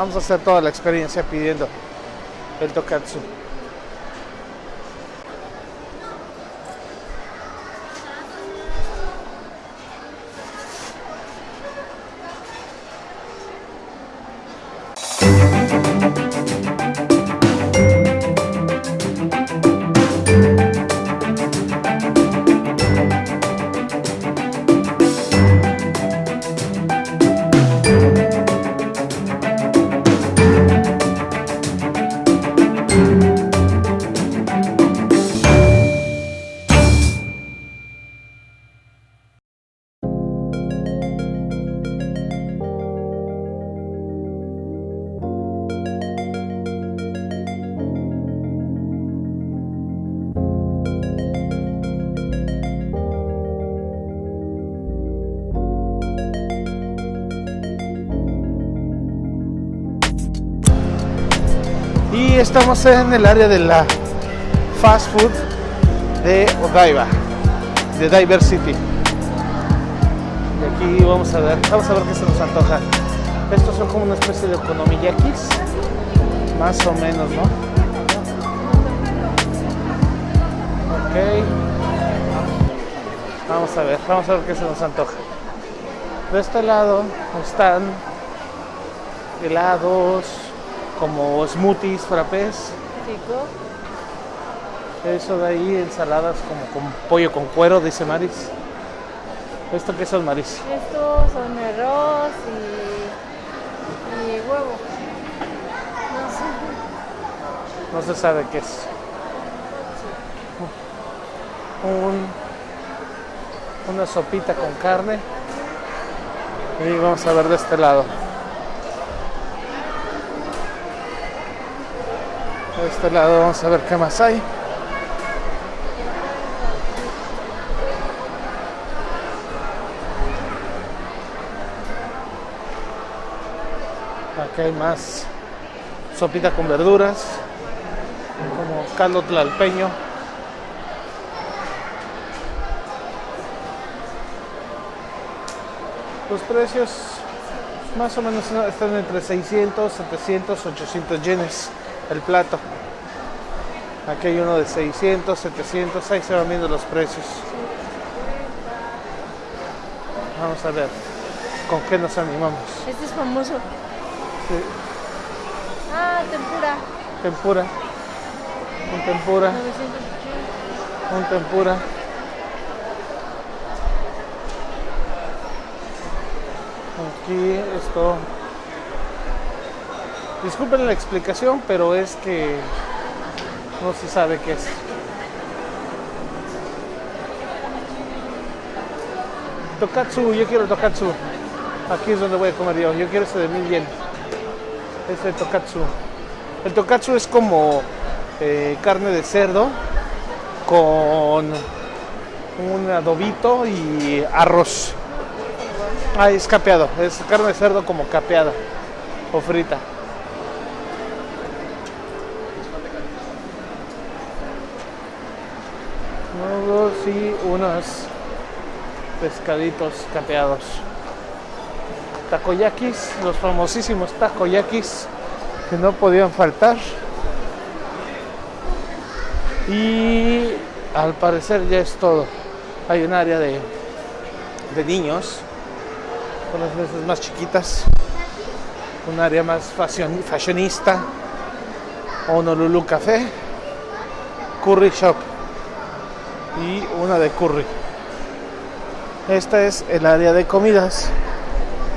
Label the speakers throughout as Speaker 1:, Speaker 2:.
Speaker 1: Vamos a hacer toda la experiencia pidiendo el tokatsu. Estamos en el área de la fast food de Odaiba, de Diversity. Y aquí vamos a ver, vamos a ver qué se nos antoja. Estos son como una especie de okonomiyakis, más o menos, ¿no? Ok. Vamos a ver, vamos a ver qué se nos antoja. De este lado están helados, como smoothies, frappés.
Speaker 2: Rico.
Speaker 1: Eso de ahí, ensaladas como con pollo con cuero, dice Maris. ¿Esto qué son, Maris?
Speaker 2: Estos son arroz y, y huevo. No sé.
Speaker 1: No se sabe qué es. Un, una sopita con carne. Y vamos a ver de este lado. De este lado vamos a ver qué más hay. Aquí hay más sopita con verduras, como caldo tlalpeño. Los precios más o menos están entre 600, 700, 800 yenes el plato. Aquí hay uno de 600, 700, ahí se van viendo los precios. Vamos a ver con qué nos animamos.
Speaker 2: Este es famoso.
Speaker 1: Sí,
Speaker 2: Ah, tempura.
Speaker 1: tempura. Un tempura,
Speaker 2: 980.
Speaker 1: un tempura. Aquí esto. Disculpen la explicación, pero es que no se sabe qué es. Tokatsu, yo quiero tokatsu. Aquí es donde voy a comer yo. Yo quiero ese de mil yen. Ese tokatsu. El tokatsu es como eh, carne de cerdo con un adobito y arroz. Ah, es capeado. Es carne de cerdo como capeada o frita. Nudos y unos pescaditos capeados. Takoyakis, los famosísimos takoyakis que no podían faltar. Y al parecer ya es todo. Hay un área de, de niños, con las mesas más chiquitas. Un área más fashion- fashionista. Honolulu Café. Curry Shop. Y una de curry. Esta es el área de comidas.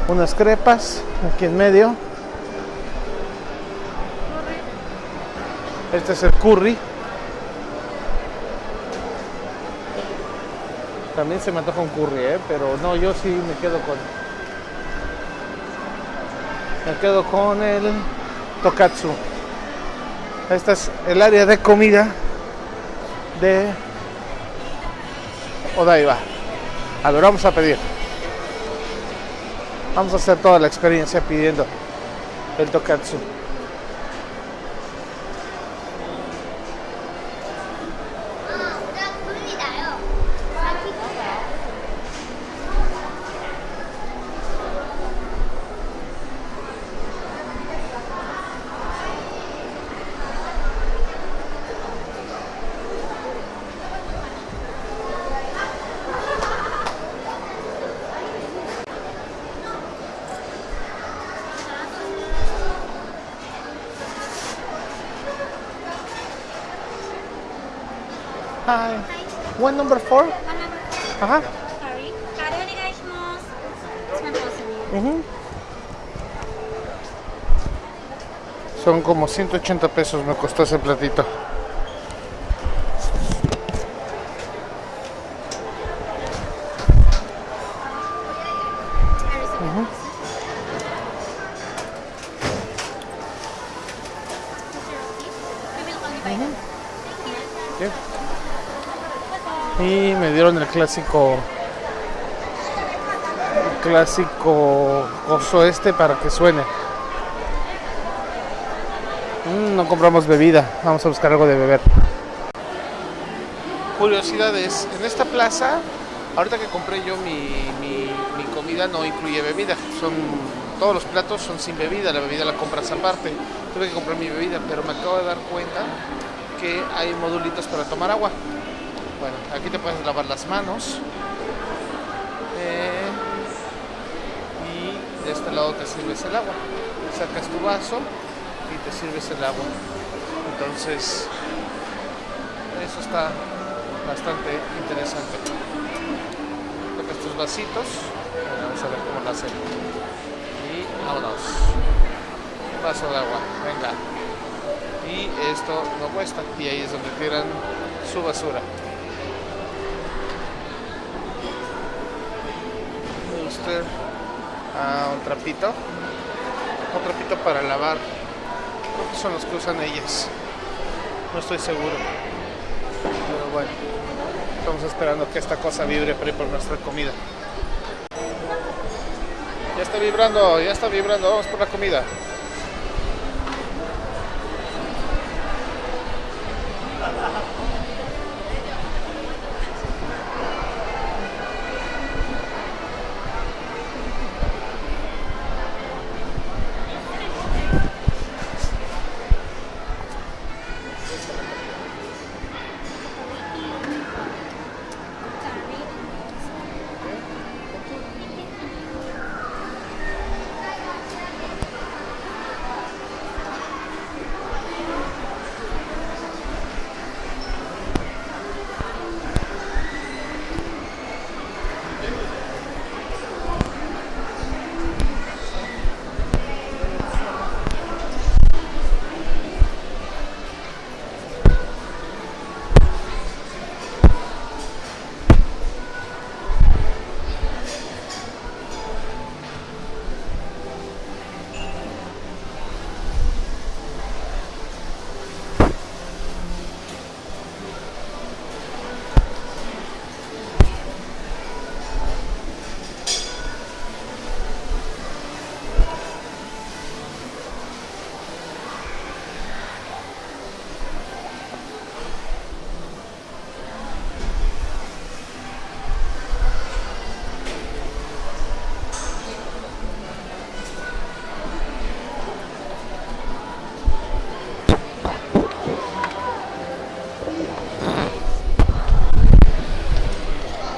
Speaker 1: Unas crepas aquí en medio. Este es el curry. También se me antoja un curry, ¿eh? pero no, yo sí me quedo con. Me quedo con el tokatsu. Esta es el área de comida de Odaiba. A ver, vamos a pedir. Vamos a hacer toda la experiencia pidiendo el tokatsu. Hi. One number four. Ajá.
Speaker 3: Uh
Speaker 1: -huh. Son como 180 pesos me costó ese platito. Uh -huh. Uh -huh. Yeah. Y me dieron el clásico clásico coso este para que suene. Mm, no compramos bebida, vamos a buscar algo de beber. Curiosidades, en esta plaza, ahorita que compré yo mi, mi- mi comida no incluye bebida, son todos los platos son sin bebida, la bebida la compras aparte. Tuve que comprar mi bebida, pero me acabo de dar cuenta que hay modulitos para tomar agua. Bueno, aquí te puedes lavar las manos. Eh, y de este lado te sirves el agua. Sacas tu vaso y te sirves el agua. Entonces, eso está bastante interesante. Sacas tus vasitos. Vamos a ver cómo lo hacen. Y vámonos. Un vaso de agua, venga. Y esto no cuesta. Y ahí es donde tiran su basura. A un trapito. Un trapito para lavar. Creo son los que usan ellas. No estoy seguro. Pero bueno. Estamos esperando que esta cosa vibre para ir por nuestra comida. Ya está vibrando, ya está vibrando. Vamos por la comida.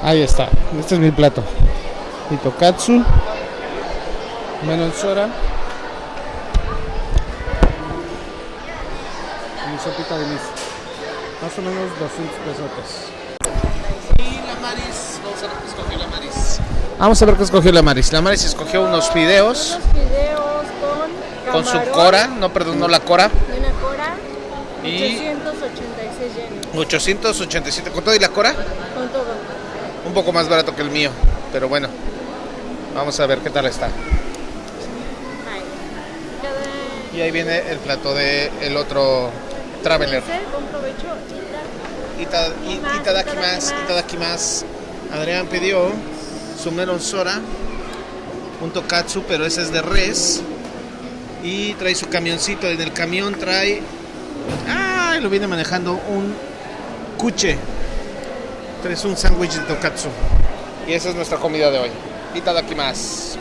Speaker 1: Ahí está. Este es mi plato. Mi tokatsu. Melon sora. Y mi sopita de miso. Más o menos 200 pesos. Y la Maris. Vamos a ver qué escogió la Maris. Vamos a ver qué escogió la Maris. La Maris escogió unos fideos
Speaker 2: Unos fideos con
Speaker 1: con su cora. No, perdón, no la cora.
Speaker 2: y una cora.
Speaker 1: Y-
Speaker 2: 886 yenes.
Speaker 1: 887 con todo y la cora.
Speaker 2: Con todo.
Speaker 1: Un poco más barato que el mío. Pero bueno. Vamos a ver qué tal está. Y ahí viene el plato de otro Traveler. itadakimasu, itadakimasu. Adrián pidió su melon sora, un tokatsu, pero ese es de res. Y trae su camioncito. En el camión trae. ¡Ah! Lo viene manejando un cuche. Trae un sándwich de tokatsu. Y esa es nuestra comida de hoy. Itadakimasu.